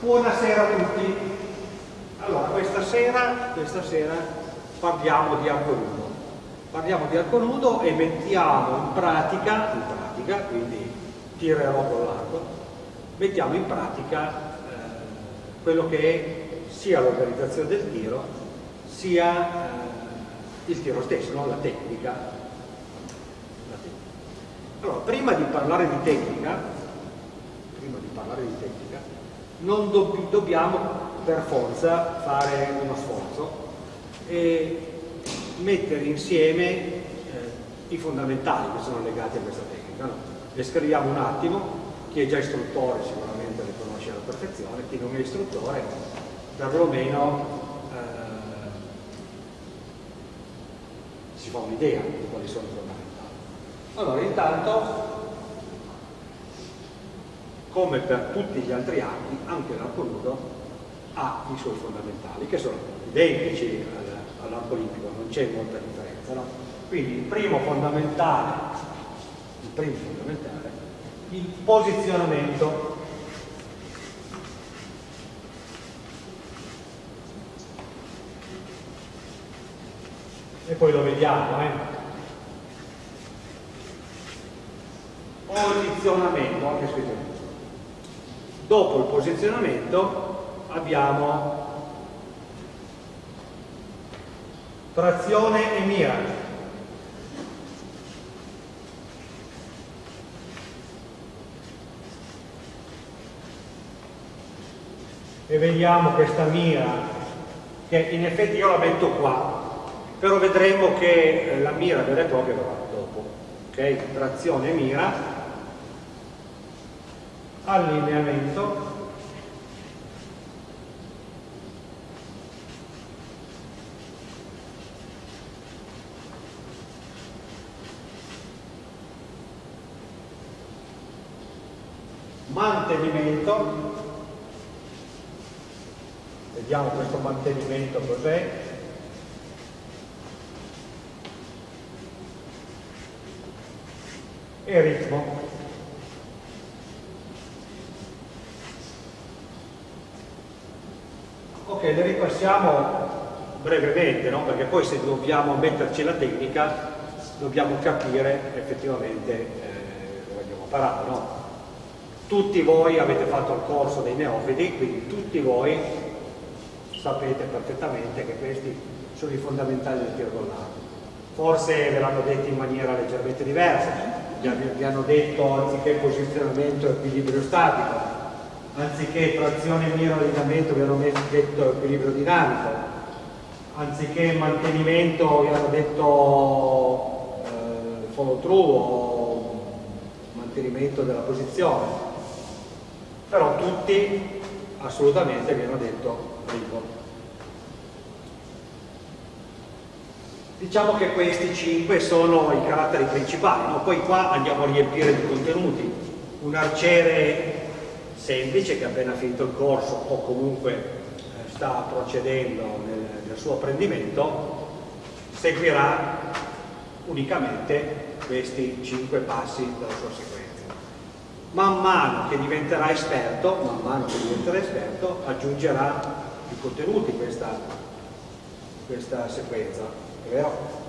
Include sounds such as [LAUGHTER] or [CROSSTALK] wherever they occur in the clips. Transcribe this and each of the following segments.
Buonasera a tutti. Allora, questa sera, questa sera parliamo di arco nudo. Parliamo di arco nudo e mettiamo in pratica, in pratica, quindi tirerò con l'arco, mettiamo in pratica eh, quello che è sia l'organizzazione del tiro, sia eh, il tiro stesso, no? la tecnica. La tecnica. Allora, prima di parlare di tecnica, prima di parlare di tecnica, non dobb dobbiamo per forza fare uno sforzo e mettere insieme eh, i fondamentali che sono legati a questa tecnica. No? Descriviamo un attimo, chi è già istruttore sicuramente le conosce alla perfezione, chi non è istruttore perlomeno eh, si fa un'idea di quali sono i fondamentali. Allora, intanto come per tutti gli altri archi, anche l'arco nudo ha i suoi fondamentali, che sono identici all'arco olimpico, non c'è molta differenza. No? Quindi il primo fondamentale, il primo fondamentale, il posizionamento e poi lo vediamo eh? posizionamento anche scritto Dopo il posizionamento abbiamo trazione e mira. E vediamo questa mira che in effetti io la metto qua, però vedremo che la mira vera e propria verrà dopo. Ok? Trazione e mira allineamento. Mantenimento. Vediamo questo mantenimento cos'è. E ritmo Ok, le ripassiamo brevemente, no? perché poi se dobbiamo metterci la tecnica dobbiamo capire effettivamente eh, dove andiamo a parare. No? Tutti voi avete fatto il corso dei neofiti, quindi tutti voi sapete perfettamente che questi sono i fondamentali del tiro con l'arco. Forse ve l'hanno detto in maniera leggermente diversa, vi hanno detto anziché posizionamento e equilibrio statico, anziché trazione mira allineamento hanno detto equilibrio dinamico, anziché mantenimento hanno detto eh, follow through o mantenimento della posizione, però tutti assolutamente hanno detto ritmo. Diciamo che questi cinque sono i caratteri principali, no? poi qua andiamo a riempire di contenuti. Un arciere semplice che ha appena finito il corso o comunque eh, sta procedendo nel, nel suo apprendimento seguirà unicamente questi cinque passi della sua sequenza. Man mano che diventerà esperto, man mano che diventerà esperto, aggiungerà i contenuti questa, questa sequenza, è vero?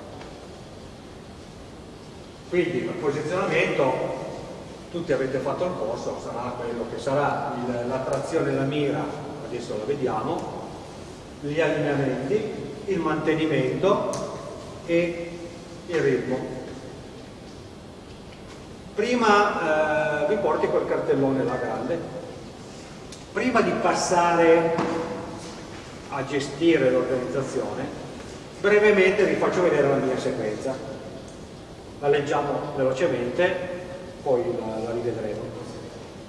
Quindi il posizionamento tutti avete fatto il corso, sarà quello che sarà il, la la mira, adesso la vediamo, gli allineamenti, il mantenimento e il ritmo. Prima eh, vi porti quel cartellone là grande, prima di passare a gestire l'organizzazione, brevemente vi faccio vedere la mia sequenza. La leggiamo velocemente, poi la, la rivedremo,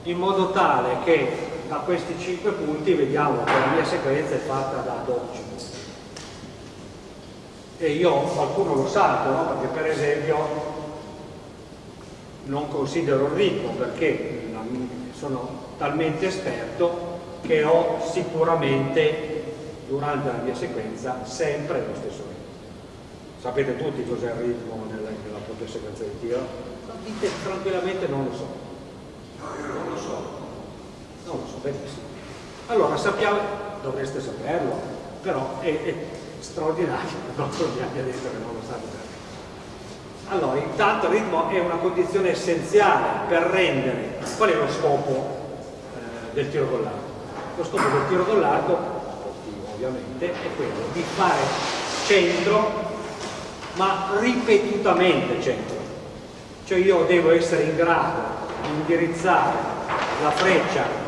in modo tale che da questi 5 punti vediamo che la mia sequenza è fatta da 12 e io qualcuno lo salto no? perché per esempio non considero ricco perché sono talmente esperto che ho sicuramente durante la mia sequenza sempre lo stesso ritmo sapete tutti cos'è il ritmo nella, nella propria sequenza di tiro? tranquillamente non lo so. No, io non lo so. benissimo. Allora sappiamo, dovreste saperlo, però è, è straordinario, non mi abbia detto che non lo sapete. Allora, intanto il ritmo è una condizione essenziale per rendere, qual è lo scopo eh, del tiro con l'arco? Lo scopo del tiro con l'arco, ovviamente, è quello di fare centro, ma ripetutamente centro. Cioè io devo essere in grado indirizzare la freccia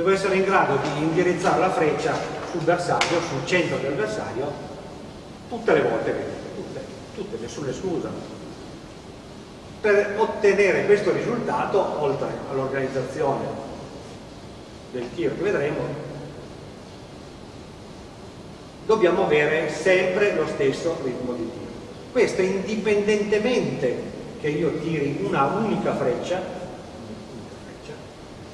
devo essere in grado di indirizzare la freccia sul bersaglio, sul centro del bersaglio, tutte le volte che tutte, tutte, nessuna esclusa. Per ottenere questo risultato, oltre all'organizzazione del tiro che vedremo, dobbiamo avere sempre lo stesso ritmo di tiro. Questo indipendentemente che io tiri una unica freccia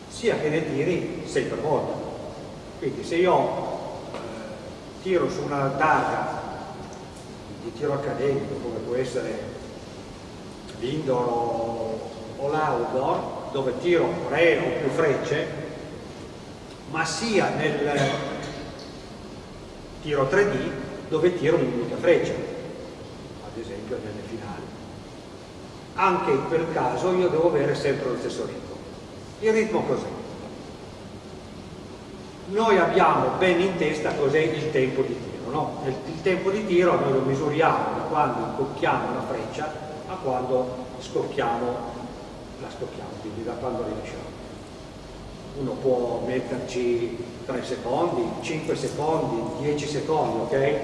sia che ne tiri 6 per volta. Quindi se io eh, tiro su una targa di tiro accademico, come può essere l'indoor o, l'outdoor, dove tiro 3 o più frecce, ma sia nel tiro 3D dove tiro un'unica freccia, ad esempio nelle finali. Anche in quel caso io devo avere sempre lo stesso ritmo. Il ritmo cos'è? Noi abbiamo ben in testa cos'è il tempo di tiro, no? Il tempo di tiro noi lo misuriamo da quando incocchiamo la freccia a quando scocchiamo, la scocchiamo, quindi da quando rilasciamo. Uno può metterci 3 secondi, 5 secondi, 10 secondi, ok?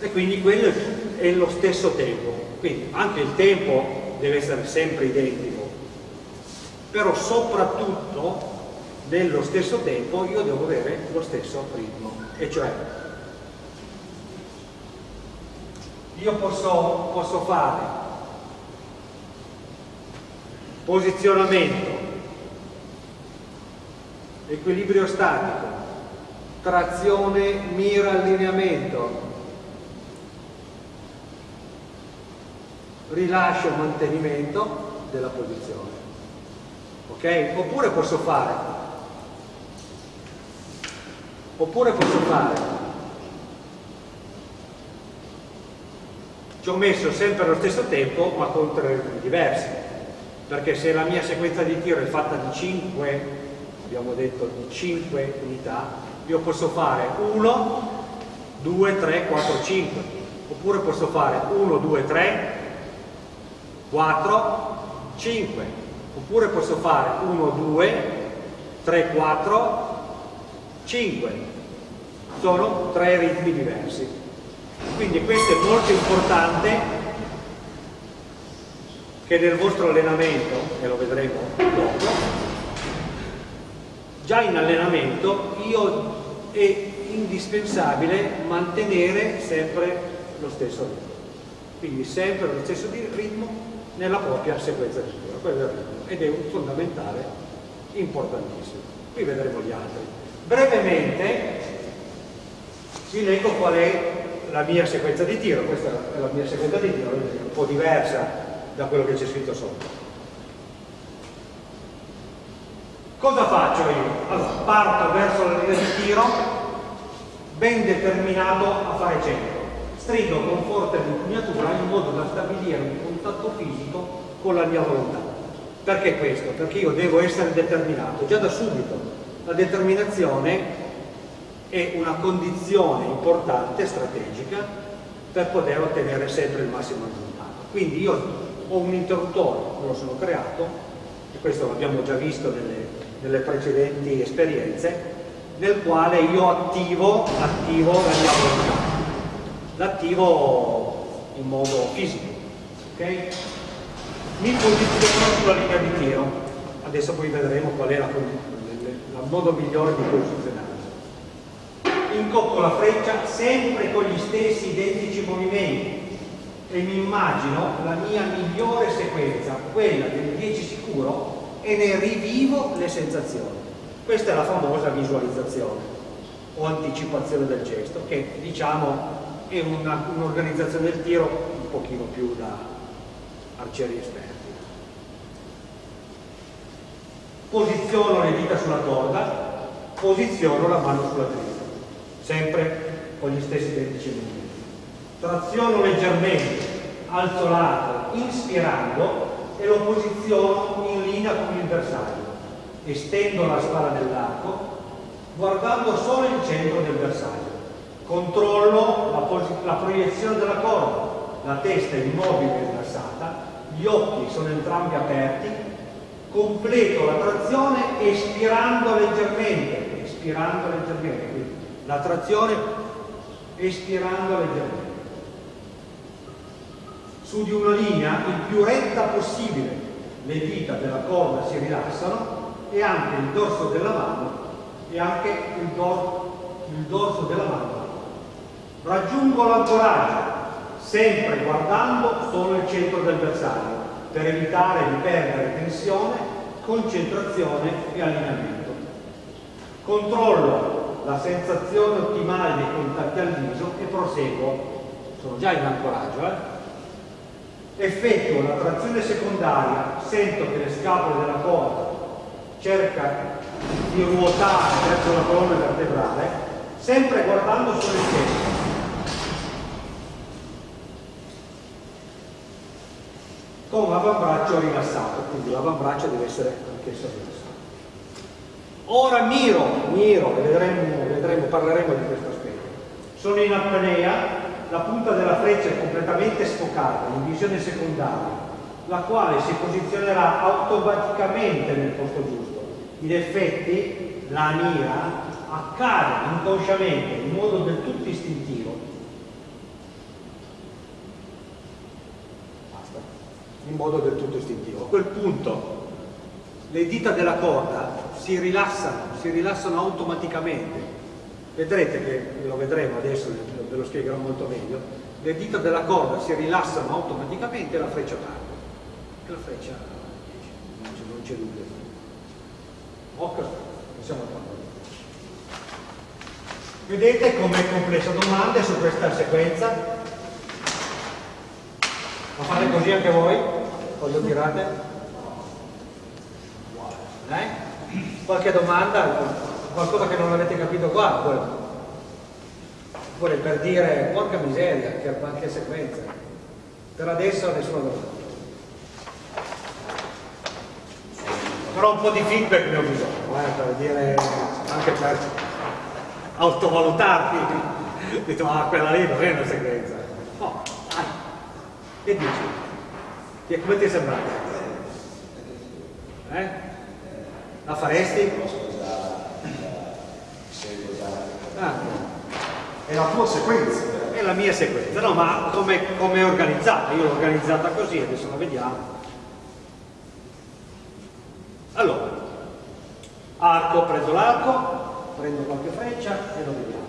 E quindi quello è lo stesso tempo. Quindi anche il tempo deve essere sempre identico però soprattutto nello stesso tempo io devo avere lo stesso ritmo e cioè io posso, posso fare posizionamento equilibrio statico. Trazione mira allineamento rilascio mantenimento della posizione. Ok? Oppure posso fare, oppure posso fare, ci ho messo sempre allo stesso tempo ma con tre ritmi diversi, perché se la mia sequenza di tiro è fatta di 5, abbiamo detto di 5 unità, io posso fare 1, 2, 3, 4, 5, oppure posso fare 1, 2, 3, 4, 5 oppure posso fare 1, 2, 3, 4, 5 sono tre ritmi diversi. Quindi questo è molto importante che nel vostro allenamento e lo vedremo dopo già in allenamento io è indispensabile mantenere sempre lo stesso ritmo quindi sempre lo stesso ritmo nella propria sequenza di lettura, quello è il ritmo, ed è un fondamentale importantissimo. Qui vedremo gli altri. Brevemente vi leggo qual è la mia sequenza di tiro, questa è la mia sequenza di tiro, un po' diversa da quello che c'è scritto sotto. Cosa faccio io? Allora, parto verso la linea di tiro ben determinato a fare centro stringo con forte l'impugnatura in modo da stabilire un contatto fisico con la mia volontà. Perché questo? Perché io devo essere determinato, già da subito. La determinazione è una condizione importante, strategica, per poter ottenere sempre il massimo risultato. Quindi io ho un interruttore, me lo sono creato, e questo l'abbiamo già visto nelle, nelle precedenti esperienze, nel quale io attivo, attivo la mia volontà l'attivo in modo fisico. Okay? Mi posiziono sulla linea di tiro, adesso poi vedremo qual è il modo migliore di posizionarsi. Incocco la freccia sempre con gli stessi identici movimenti e mi immagino la mia migliore sequenza, quella del 10 sicuro, e ne rivivo le sensazioni. Questa è la famosa visualizzazione o anticipazione del gesto che diciamo e un'organizzazione un del tiro un pochino più da arcieri esperti. Posiziono le dita sulla corda, posiziono la mano sulla testa, sempre con gli stessi identici movimenti. Traziono leggermente, alzo l'arco, inspirando e lo posiziono in linea con il bersaglio. Estendo la spalla dell'arco guardando solo il centro del bersaglio. Controllo la, la proiezione della corda, la testa è immobile e rilassata, gli occhi sono entrambi aperti, completo la trazione espirando leggermente, espirando leggermente, la trazione espirando leggermente. Su di una linea il più retta possibile, le dita della corda si rilassano e anche il dorso della mano e anche il, dor il dorso della mano. Raggiungo l'ancoraggio, sempre guardando solo il centro del bersaglio, per evitare di perdere tensione, concentrazione e allineamento. Controllo la sensazione ottimale dei contatti al viso e proseguo. Sono già in ancoraggio, eh? Effettuo la trazione secondaria, sento che le scapole della corda cerca di ruotare verso la colonna vertebrale, sempre guardando il centro. Con l'avambraccio rilassato, quindi l'avambraccio deve essere anch'esso rilassato. Ora miro, miro, e vedremo, vedremo, parleremo di questo aspetto. Sono in apnea, la punta della freccia è completamente sfocata, in visione secondaria, la quale si posizionerà automaticamente nel posto giusto. In effetti la mira accade inconsciamente in modo del tutto istintivo. Basta. In modo del tutto istintivo. A quel punto le dita della corda si rilassano si rilassano automaticamente vedrete che lo vedremo adesso ve lo spiegherò molto meglio le dita della corda si rilassano automaticamente e la freccia parte e la freccia non c'è dubbio Ok, possiamo farlo. Vedete com'è complessa domande su questa sequenza? La fate così anche voi? Quando tirate? Eh? Qualche domanda? Qualcosa che non avete capito qua? Oppure per dire, porca miseria, che, che sequenza. Per adesso nessuna domanda. però un po' di feedback ne ho bisogno, eh, per dire, anche per autovalutarti. [LAUGHS] Detto, ah, quella lì non è una sequenza. No, dai, che dici? Che, come ti è sembrato? Eh? La faresti? Ah. È la tua sequenza. È la mia sequenza, no, ma come, come è organizzata? Io l'ho organizzata così, adesso la vediamo. Allora, arco, prendo l'arco, prendo qualche freccia e lo vediamo.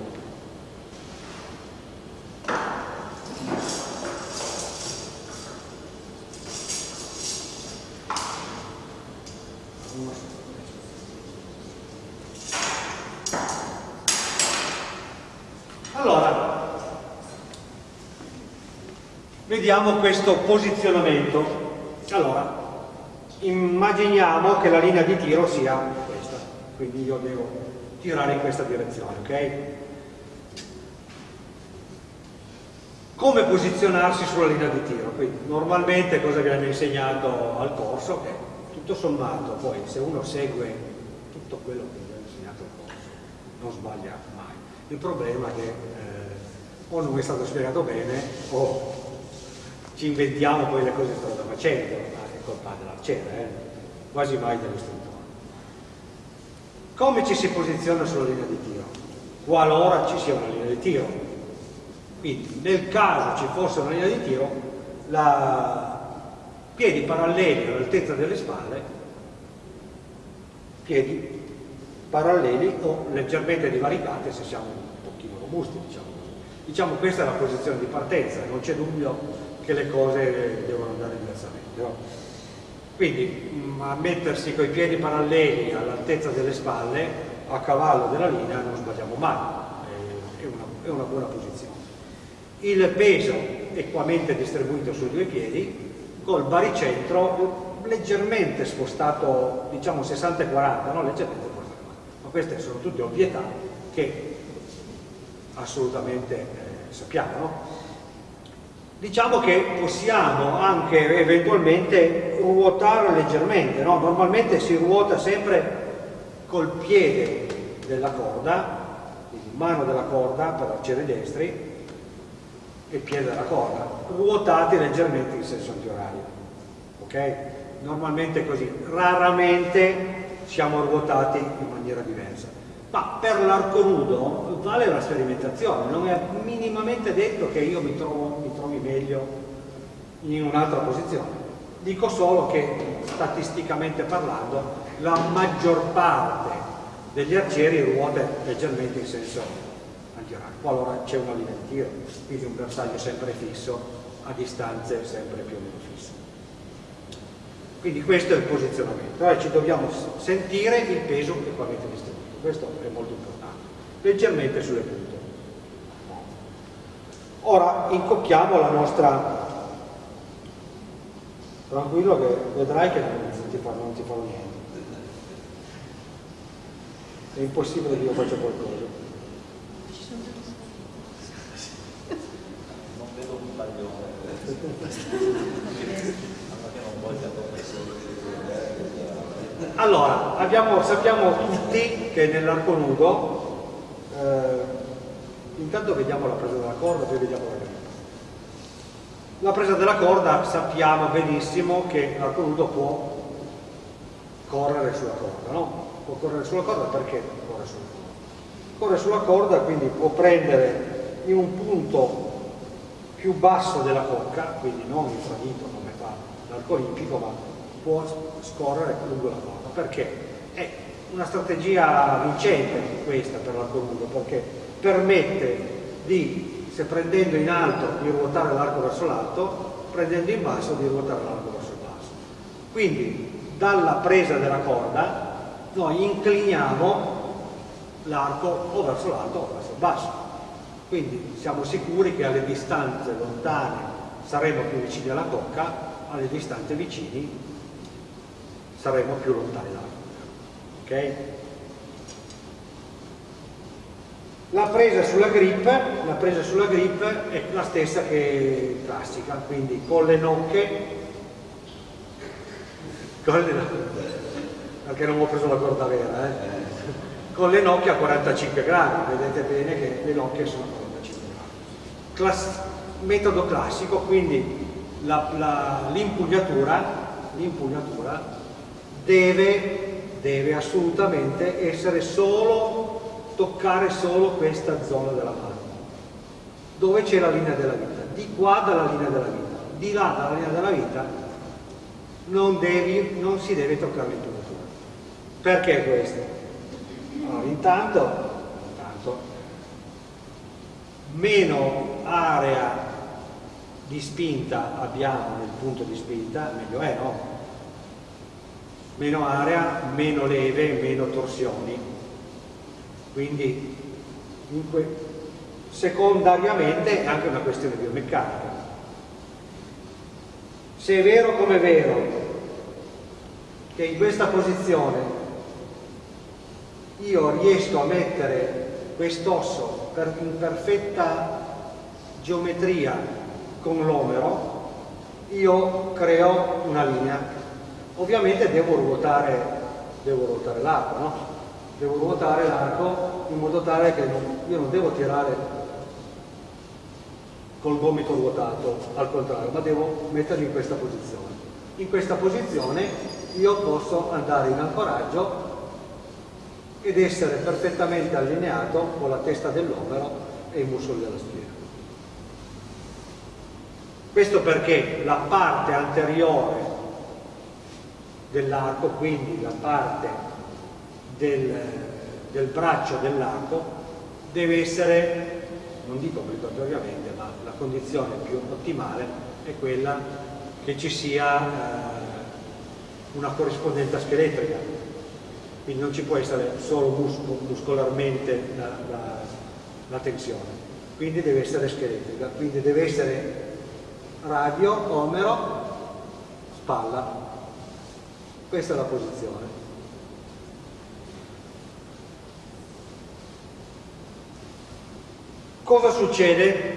Allora, vediamo questo posizionamento. Allora, immaginiamo che la linea di tiro sia questa, quindi io devo tirare in questa direzione, ok? Come posizionarsi sulla linea di tiro? Quindi normalmente cosa viene insegnato al corso? Che tutto sommato poi se uno segue tutto quello che viene insegnato al corso non sbaglia mai. Il problema è che eh, o non è stato spiegato bene o ci inventiamo poi le cose che stanno facendo colpa dell'arciere, eh? quasi mai dell'istruttore. Come ci si posiziona sulla linea di tiro? Qualora ci sia una linea di tiro. Quindi nel caso ci fosse una linea di tiro, la... piedi paralleli all'altezza delle spalle, piedi paralleli o leggermente divaricati se siamo un pochino robusti, diciamo così. Diciamo questa è la posizione di partenza, non c'è dubbio che le cose devono andare diversamente. No? Quindi mm, a mettersi coi piedi paralleli all'altezza delle spalle, a cavallo della linea, non sbagliamo mai, è una, è una buona posizione. il peso equamente distribuito sui due piedi, col baricentro leggermente spostato, diciamo 60 e 40, no? leggermente spostato. Ma queste sono tutte ovvietà che assolutamente eh, sappiamo. No? Diciamo che possiamo anche eventualmente ruotare leggermente, no? normalmente si ruota sempre col piede della corda, quindi mano della corda per arcieri destri e piede della corda, ruotati leggermente in senso antiorario. Ok? Normalmente così, raramente siamo ruotati in maniera diversa. Ma per l'arco nudo vale una sperimentazione, non è minimamente detto che io mi, trovo, mi meglio in un'altra posizione. Dico solo che statisticamente parlando la maggior parte degli arcieri ruota leggermente in senso antiorario, qualora c'è una linea di tiro, quindi un bersaglio sempre fisso a distanze sempre più o meno fisse. Quindi questo è il posizionamento, allora ci dobbiamo sentire il peso equamente distribuito questo è molto importante, leggermente sulle punte. Ora incocchiamo la nostra... Tranquillo che vedrai che non ti, fa, non ti farò niente. È impossibile che io faccia qualcosa. Non vedo un voglia allora, abbiamo, sappiamo tutti che nell'arco nudo, eh, intanto vediamo la presa della corda, poi vediamo la grippa. La presa della corda sappiamo benissimo che l'arco nudo può correre sulla corda, no? Può correre sulla corda perché corre sulla corda? Corre sulla corda, quindi può prendere in un punto più basso della cocca, quindi non infradito come fa l'arco olimpico, ma può scorrere lungo la corda. Perché? È una strategia vincente questa per l'arco lungo, perché permette di, se prendendo in alto, di ruotare l'arco verso l'alto, prendendo in basso di ruotare l'arco verso il basso. Quindi dalla presa della corda noi incliniamo l'arco o verso l'alto o verso il basso. Quindi siamo sicuri che alle distanze lontane saremo più vicini alla cocca, alle distanze vicini saremo più lontani dalla Luna. Ok? La presa sulla grip, la presa sulla grip è la stessa che classica, quindi con le nocche, con le nocche perché non ho preso la corda vera, eh? con le nocche a 45 gradi, vedete bene che le nocche sono a 45 gradi. Class metodo classico, quindi l'impugnatura deve, deve assolutamente essere solo, toccare solo questa zona della mano, dove c'è la linea della vita, di qua dalla linea della vita, di là dalla linea della vita non, devi, non si deve toccare l'impugnatura. Perché questo? Allora, intanto, intanto, meno area di spinta abbiamo nel punto di spinta, meglio è, no? meno area, meno leve, meno torsioni. Quindi secondariamente è anche una questione biomeccanica. Se è vero come è vero che in questa posizione io riesco a mettere quest'osso in perfetta geometria con l'omero, io creo una linea Ovviamente devo ruotare, ruotare l'arco, no? Devo ruotare l'arco in modo tale che non, io non devo tirare col gomito ruotato, al contrario, ma devo mettermi in questa posizione. In questa posizione io posso andare in ancoraggio ed essere perfettamente allineato con la testa dell'omero e i muscoli della schiena. Questo perché la parte anteriore dell'arco, quindi la parte del, del braccio dell'arco deve essere, non dico obbligatoriamente, ma la condizione più ottimale è quella che ci sia eh, una corrispondenza scheletrica, quindi non ci può essere solo musco, muscolarmente la, la, la tensione. quindi deve essere scheletrica, quindi deve essere radio, omero, spalla. Questa è la posizione. Cosa succede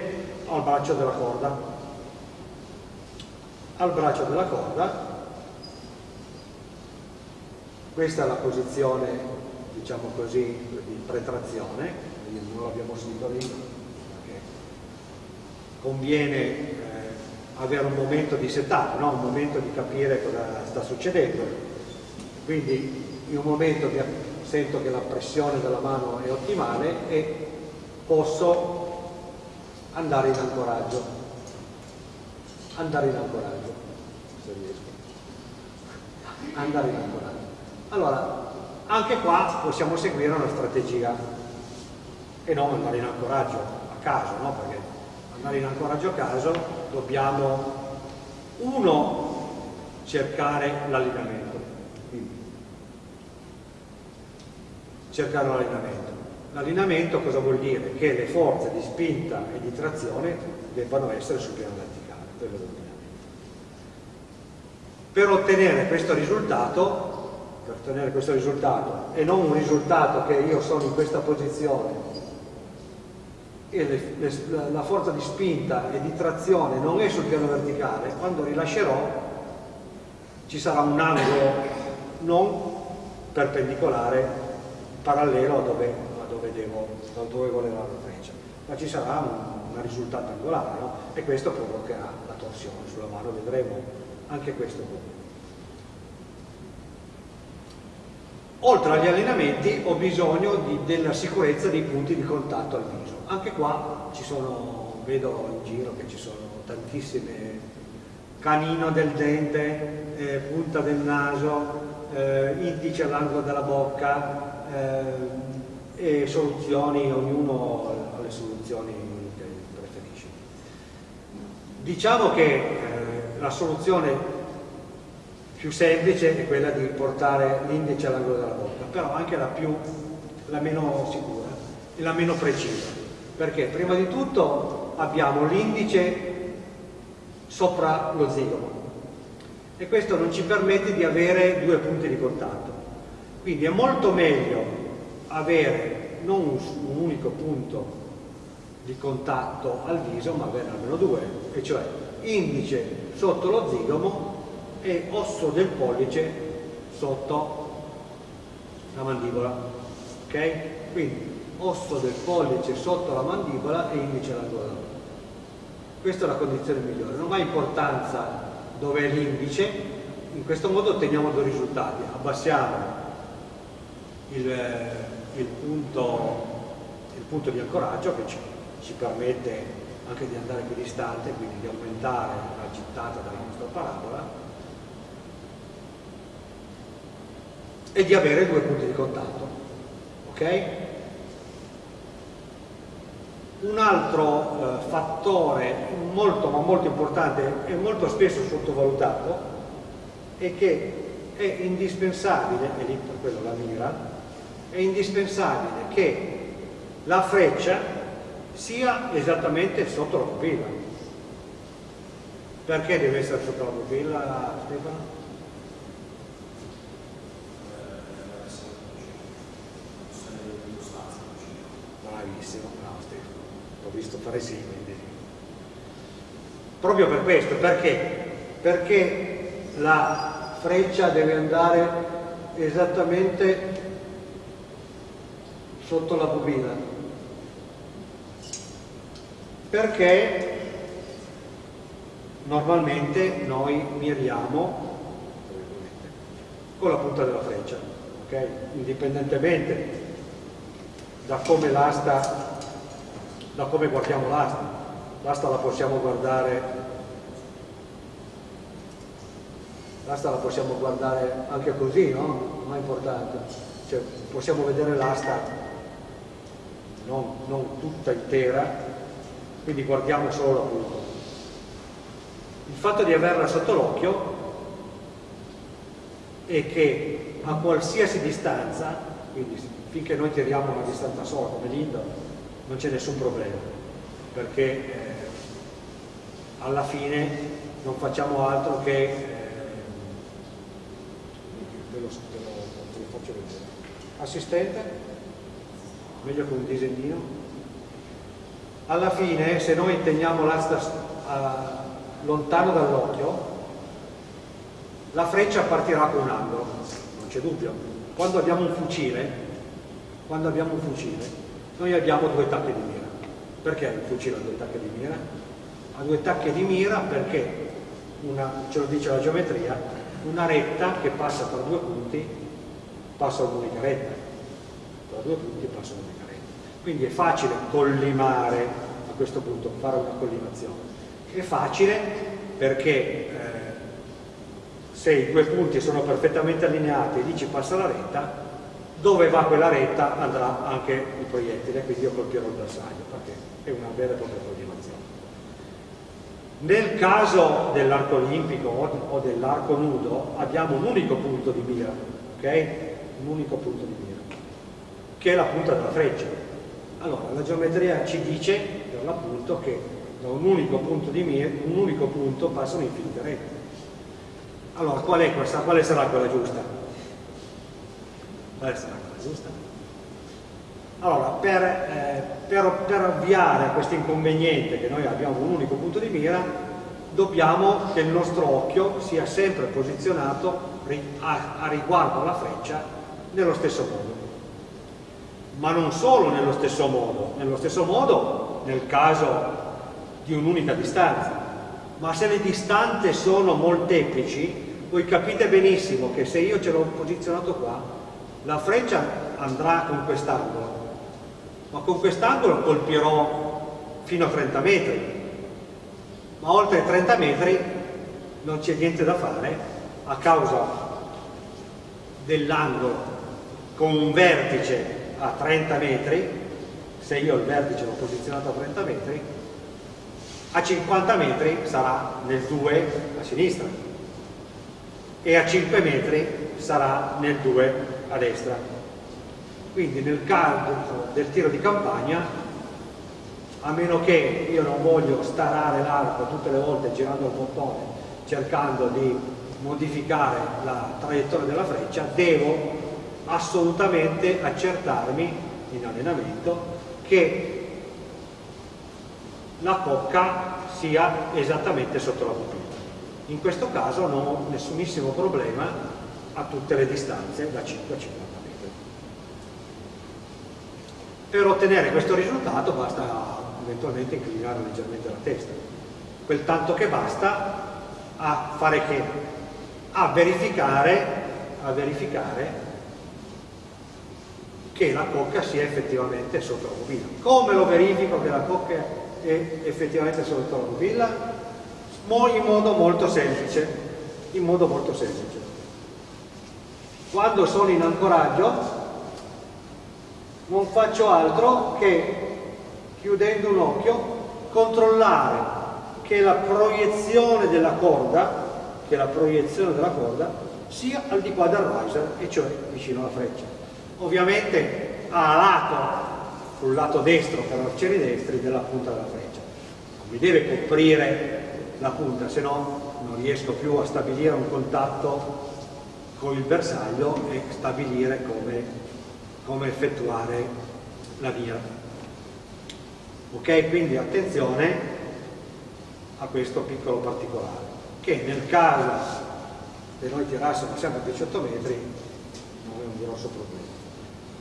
al braccio della corda? Al braccio della corda, questa è la posizione, diciamo così, di pretrazione, non l'abbiamo sentito lì, perché conviene eh, avere un momento di setup, no? un momento di capire cosa sta succedendo. Quindi in un momento sento che la pressione della mano è ottimale e posso andare in ancoraggio. Andare in ancoraggio. Se riesco. Andare in ancoraggio. Allora anche qua possiamo seguire una strategia. E non andare in ancoraggio a caso no? perché andare in ancoraggio a caso dobbiamo uno cercare l'allineamento. Cercare l'allineamento L'allineamento cosa vuol dire? Che le forze di spinta e di trazione debbano essere sul piano verticale, quello Per ottenere questo risultato, per ottenere questo risultato e non un risultato che io sono in questa posizione e le, le, la forza di spinta e di trazione non è sul piano verticale, quando rilascerò ci sarà un angolo non perpendicolare parallelo a dove dove, devo, dove voleva la freccia, ma ci sarà un, una risultata angolare no? e questo provocherà la torsione sulla mano, vedremo anche questo come. Oltre agli allenamenti ho bisogno di, della sicurezza dei punti di contatto al viso. Anche qua ci sono, vedo in giro che ci sono tantissime canino del dente, eh, punta del naso, eh, indice all'angolo della bocca, eh, e soluzioni, ognuno ha le soluzioni che preferisce. Diciamo che eh, la soluzione più semplice è quella di portare l'indice all'angolo della bocca, però anche la, più, la meno sicura e la meno precisa, perché prima di tutto abbiamo l'indice sopra lo zigomo e questo non ci permette di avere due punti di contatto. Quindi è molto meglio avere non un, unico punto di contatto al viso, ma avere almeno due, e cioè indice sotto lo zigomo e osso del pollice sotto la mandibola. Ok? Quindi osso del pollice sotto la mandibola e indice alla gola. Questa è la condizione migliore. Non ha importanza dove è l'indice, in questo modo otteniamo due risultati. Abbassiamo il il punto, il punto di ancoraggio che ci, ci, permette anche di andare più distante, quindi di aumentare la gittata della nostra parabola e di avere due punti di contatto. Ok? Un altro eh, fattore molto ma molto importante e molto spesso sottovalutato è che è indispensabile, e lì per quello la mira, è indispensabile che la freccia sia esattamente sotto la pupilla. Perché deve essere sotto la pupilla, Stefano? Bravissimo, bravo Stefano. L'ho visto fare sì, quindi. Proprio per questo, perché? Perché la freccia deve andare esattamente sotto la bobina perché normalmente noi miriamo con la punta della freccia ok? indipendentemente da come l'asta da come guardiamo l'asta l'asta la possiamo guardare l'asta la possiamo guardare anche così no? non è importante cioè, possiamo vedere l'asta non, non tutta intera, quindi guardiamo solo la punta. Il fatto di averla sotto l'occhio è che a qualsiasi distanza, quindi finché noi tiriamo una distanza sola come l'indo, non c'è nessun problema. perché eh, alla fine non facciamo altro che eh, ve, lo, ve, lo, faccio vedere assistente meglio con un disegnino alla fine se noi teniamo l'asta lontano dall'occhio la freccia partirà con un angolo. Non c'è dubbio. Quando abbiamo un fucile quando abbiamo un fucile noi abbiamo due tacche di mira. Perché il fucile ha due tacche di mira? ha due tacche di mira perché una, ce lo dice la geometria una retta che passa tra due punti passa un'unica retta tra due punti passa un'unica retta quindi è facile collimare a questo punto fare una collimazione. È facile perché eh, se i due punti sono perfettamente allineati e lì ci passa la retta dove va quella retta andrà anche il proiettile quindi io colpirò il bersaglio perché è una vera e propria collimazione. Nel caso dell'arco olimpico o dell'arco nudo abbiamo un unico punto di mira, ok? Un unico punto di mira, che è la punta della freccia. Allora, la geometria ci dice, per l'appunto, che da un unico punto di mira, un unico punto passano infinite rette. Allora, qual è questa? Quale sarà quella giusta? Quale sarà quella giusta? Allora, per, eh, per, per avviare questo inconveniente che noi abbiamo un unico punto di mira, dobbiamo che il nostro occhio sia sempre posizionato a, a riguardo alla freccia nello stesso modo. Ma non solo nello stesso modo, nello stesso modo nel caso di un'unica distanza, ma se le distanze sono molteplici, voi capite benissimo che se io ce l'ho posizionato qua, la freccia andrà con quest'angolo, ma con quest'angolo colpirò fino a 30 metri. Ma oltre i 30 metri non c'è niente da fare a causa dell'angolo con un vertice a 30 metri se io il vertice l'ho posizionato a 30 metri a 50 metri sarà nel 2 a sinistra e a 5 metri sarà nel 2 a destra. Quindi nel caso del tiro di campagna, a meno che io non voglio starare l'arco tutte le volte girando il bottone cercando di modificare la traiettoria della freccia, devo assolutamente accertarmi in allenamento che la cocca sia esattamente sotto la pupilla. In questo caso non ho nessunissimo problema a tutte le distanze da 5 a 50. Per ottenere questo risultato basta eventualmente inclinare leggermente la testa. Quel tanto che basta a fare che? A verificare, a verificare che la cocca sia effettivamente sotto la pupilla. Come lo verifico che la cocca è effettivamente sotto la pupilla? In modo molto semplice. In modo molto semplice. Quando sono in ancoraggio non faccio altro che, chiudendo un occhio, controllare che la proiezione della corda, che la proiezione della corda sia al di qua del riser, e cioè vicino alla freccia. Ovviamente a lato, sul lato destro per arcieri destri, della punta della freccia. mi deve coprire la punta, se no non riesco più a stabilire un contatto con il bersaglio e stabilire come come effettuare la via. Ok? Quindi attenzione a questo piccolo particolare, che nel caso che noi tirassimo sempre a 18 metri non è un grosso problema.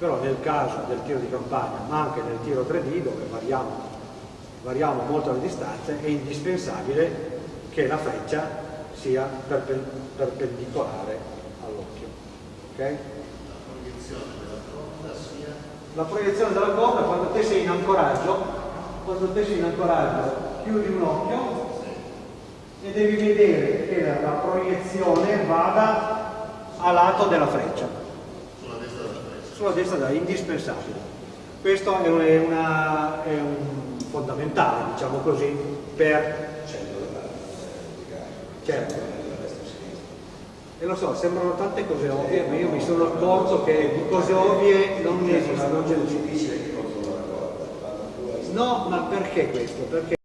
Però nel caso del tiro di campagna, ma anche nel tiro 3D, dove variamo, variamo molto le distanze, è indispensabile che la freccia sia perpendicolare all'occhio. Okay? la proiezione della corda quando te sei in ancoraggio, quando te sei in ancoraggio chiudi un occhio e devi vedere che la, la proiezione vada a lato della freccia. Sulla destra della freccia. Sulla destra della, indispensabile. Questo è, una, è un fondamentale, diciamo così, per... Certo. E lo so, sembrano tante cose ovvie, ma io mi sono accorto che di cose ovvie non ne esistono. Non. No, ma perché questo? Perché